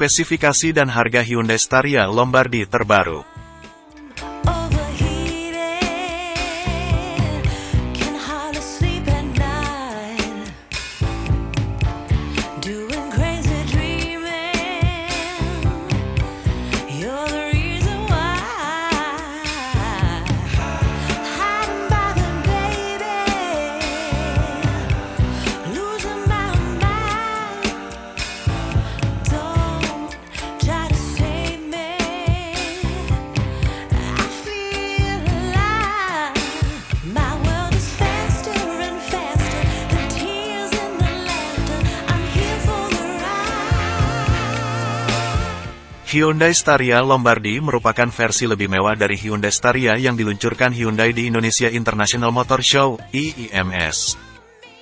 Spesifikasi dan harga Hyundai Staria Lombardi terbaru. Hyundai Staria Lombardi merupakan versi lebih mewah dari Hyundai Staria yang diluncurkan Hyundai di Indonesia International Motor Show, IIMS.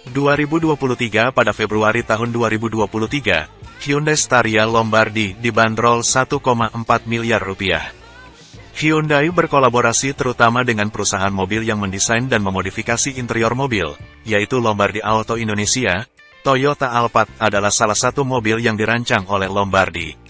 2023 pada Februari tahun 2023, Hyundai Staria Lombardi dibanderol 1,4 miliar rupiah. Hyundai berkolaborasi terutama dengan perusahaan mobil yang mendesain dan memodifikasi interior mobil, yaitu Lombardi Auto Indonesia. Toyota Alphard adalah salah satu mobil yang dirancang oleh Lombardi.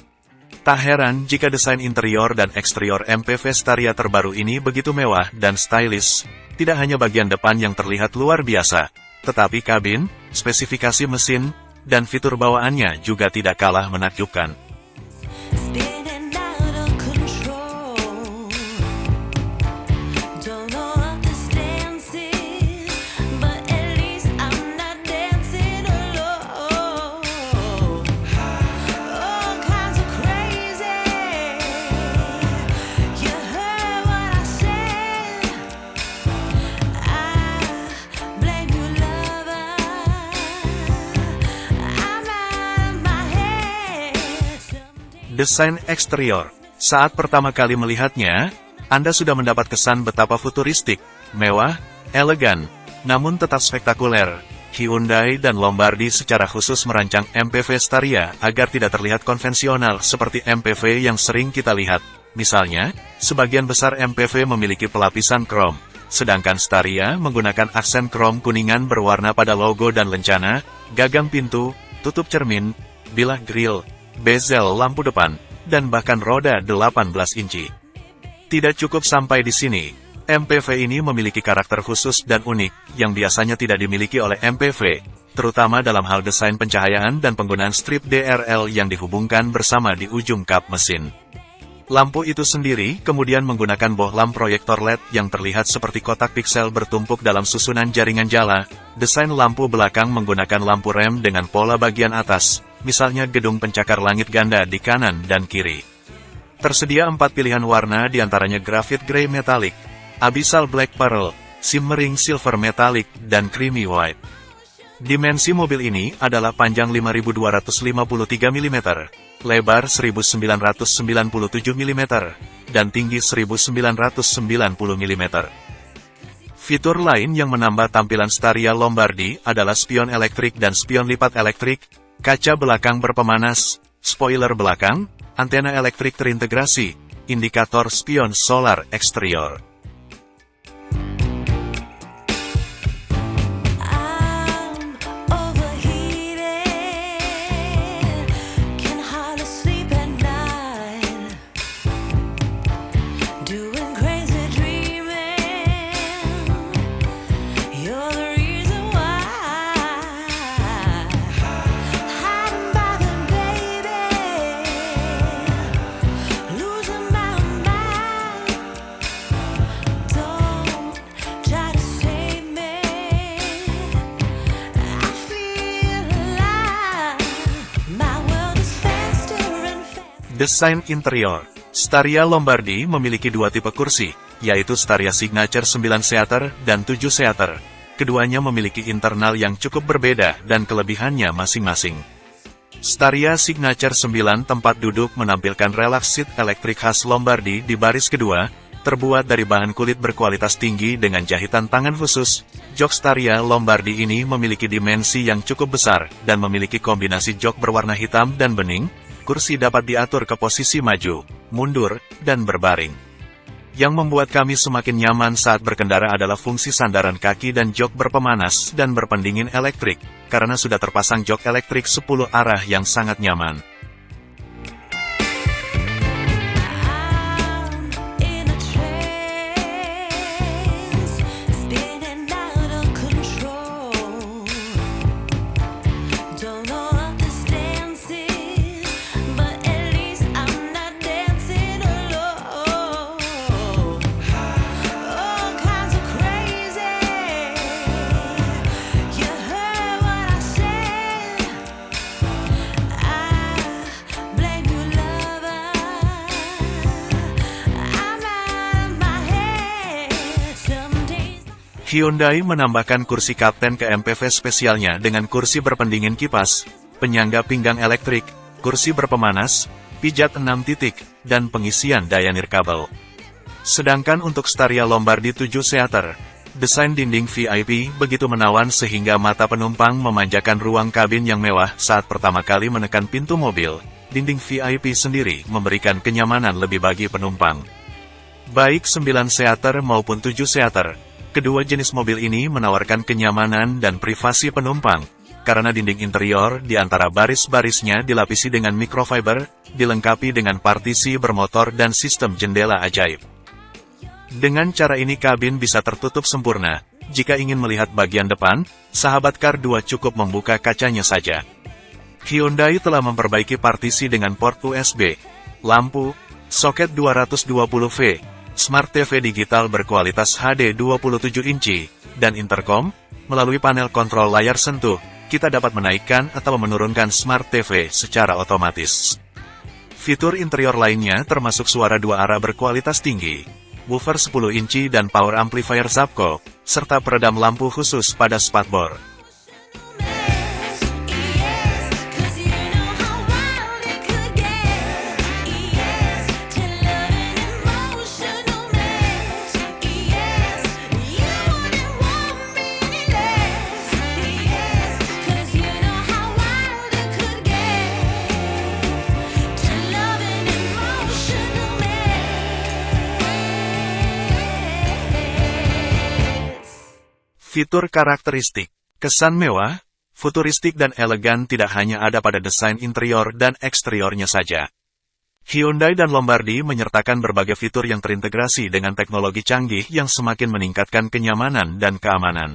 Tak heran jika desain interior dan eksterior MPV Staria terbaru ini begitu mewah dan stylish. Tidak hanya bagian depan yang terlihat luar biasa, tetapi kabin, spesifikasi mesin, dan fitur bawaannya juga tidak kalah menakjubkan. Desain eksterior. Saat pertama kali melihatnya, Anda sudah mendapat kesan betapa futuristik, mewah, elegan, namun tetap spektakuler. Hyundai dan Lombardi secara khusus merancang MPV Staria agar tidak terlihat konvensional seperti MPV yang sering kita lihat. Misalnya, sebagian besar MPV memiliki pelapisan krom, sedangkan Staria menggunakan aksen krom kuningan berwarna pada logo dan lencana, gagang pintu, tutup cermin, bilah grill, bezel lampu depan, dan bahkan roda 18 inci. Tidak cukup sampai di sini, MPV ini memiliki karakter khusus dan unik, yang biasanya tidak dimiliki oleh MPV, terutama dalam hal desain pencahayaan dan penggunaan strip DRL yang dihubungkan bersama di ujung kap mesin. Lampu itu sendiri kemudian menggunakan bohlam proyektor LED yang terlihat seperti kotak piksel bertumpuk dalam susunan jaringan jala. Desain lampu belakang menggunakan lampu rem dengan pola bagian atas, misalnya gedung pencakar langit ganda di kanan dan kiri. Tersedia empat pilihan warna di antaranya graphite grey metallic, abyssal black pearl, shimmering silver metallic, dan creamy white. Dimensi mobil ini adalah panjang 5253 mm, lebar 1997 mm, dan tinggi 1990 mm. Fitur lain yang menambah tampilan Staria Lombardi adalah spion elektrik dan spion lipat elektrik, kaca belakang berpemanas, spoiler belakang, antena elektrik terintegrasi, indikator spion solar eksterior. Desain interior Staria Lombardi memiliki dua tipe kursi, yaitu Staria Signature 9 seater dan 7 seater. Keduanya memiliki internal yang cukup berbeda dan kelebihannya masing-masing. Staria Signature 9 tempat duduk menampilkan relax seat elektrik khas Lombardi di baris kedua, terbuat dari bahan kulit berkualitas tinggi dengan jahitan tangan khusus. Jok Staria Lombardi ini memiliki dimensi yang cukup besar dan memiliki kombinasi jok berwarna hitam dan bening, kursi dapat diatur ke posisi maju, mundur, dan berbaring. Yang membuat kami semakin nyaman saat berkendara adalah fungsi sandaran kaki dan jok berpemanas dan berpendingin elektrik, karena sudah terpasang jok elektrik 10 arah yang sangat nyaman. Hyundai menambahkan kursi kapten ke MPV spesialnya dengan kursi berpendingin kipas, penyangga pinggang elektrik, kursi berpemanas, pijat 6 titik, dan pengisian daya nirkabel. Sedangkan untuk Staria Lombardi 7 Seater, desain dinding VIP begitu menawan sehingga mata penumpang memanjakan ruang kabin yang mewah saat pertama kali menekan pintu mobil. Dinding VIP sendiri memberikan kenyamanan lebih bagi penumpang. Baik 9 Seater maupun 7 Seater, Kedua jenis mobil ini menawarkan kenyamanan dan privasi penumpang, karena dinding interior di antara baris-barisnya dilapisi dengan microfiber, dilengkapi dengan partisi bermotor dan sistem jendela ajaib. Dengan cara ini kabin bisa tertutup sempurna. Jika ingin melihat bagian depan, sahabat Car 2 cukup membuka kacanya saja. Hyundai telah memperbaiki partisi dengan port USB, lampu, soket 220V, Smart TV digital berkualitas HD 27 inci, dan intercom, melalui panel kontrol layar sentuh, kita dapat menaikkan atau menurunkan Smart TV secara otomatis. Fitur interior lainnya termasuk suara dua arah berkualitas tinggi, woofer 10 inci dan power amplifier Zapco, serta peredam lampu khusus pada spatbor. Fitur karakteristik, kesan mewah, futuristik dan elegan tidak hanya ada pada desain interior dan eksteriornya saja. Hyundai dan Lombardi menyertakan berbagai fitur yang terintegrasi dengan teknologi canggih yang semakin meningkatkan kenyamanan dan keamanan.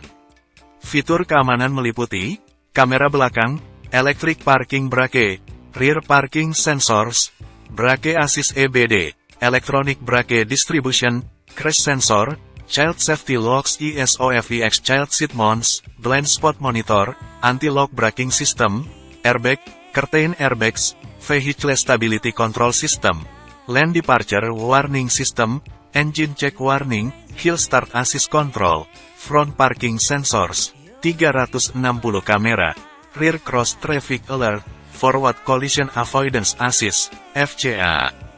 Fitur keamanan meliputi kamera belakang, electric parking brake, rear parking sensors, brake assist EBD, electronic brake distribution, crash sensor, Child Safety Locks ESOFEX Child Seat Mounts, Blind Spot Monitor, Anti-Lock Braking System, Airbag, Curtain Airbags, Vehicle Stability Control System, Land Departure Warning System, Engine Check Warning, Hill Start Assist Control, Front Parking Sensors, 360 kamera, Rear Cross Traffic Alert, Forward Collision Avoidance Assist, FCA.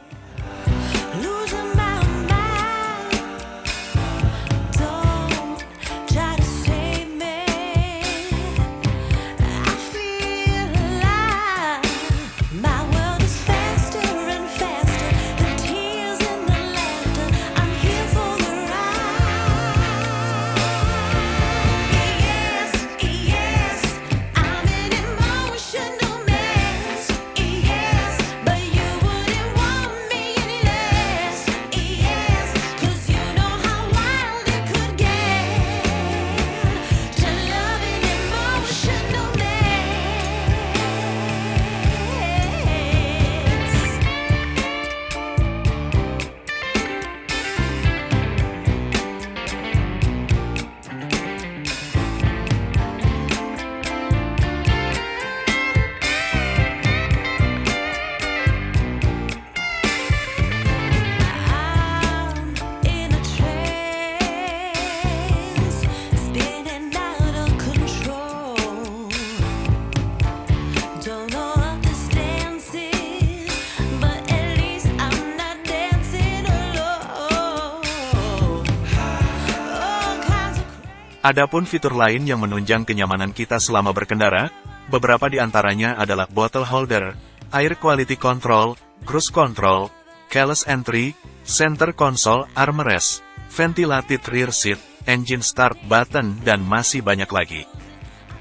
Adapun fitur lain yang menunjang kenyamanan kita selama berkendara, beberapa di antaranya adalah bottle holder, air quality control, cruise control, keyless entry, center console armrest, ventilated rear seat, engine start button, dan masih banyak lagi.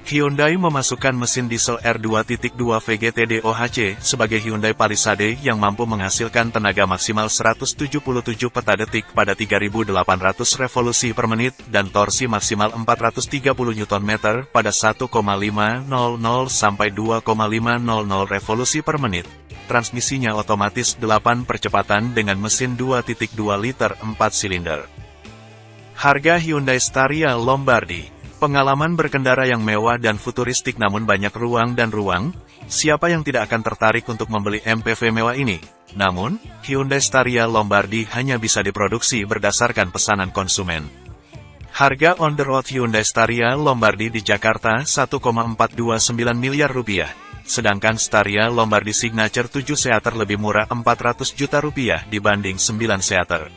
Hyundai memasukkan mesin diesel R2.2 VGT DOHC sebagai Hyundai Palisade yang mampu menghasilkan tenaga maksimal 177 peta detik pada 3.800 revolusi per menit dan torsi maksimal 430 Nm pada 1,500 sampai 2,500 revolusi per menit. Transmisinya otomatis 8 percepatan dengan mesin 2.2 liter 4 silinder. Harga Hyundai Staria Lombardi Pengalaman berkendara yang mewah dan futuristik namun banyak ruang dan ruang, siapa yang tidak akan tertarik untuk membeli MPV mewah ini? Namun, Hyundai Staria Lombardi hanya bisa diproduksi berdasarkan pesanan konsumen. Harga on the road Hyundai Staria Lombardi di Jakarta 1,429 miliar rupiah. Sedangkan Staria Lombardi Signature 7 seater lebih murah 400 juta rupiah dibanding 9 seater.